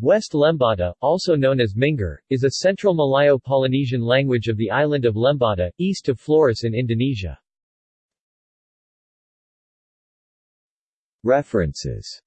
West Lembata, also known as Mingar, is a central Malayo-Polynesian language of the island of Lembata, east of Flores in Indonesia. References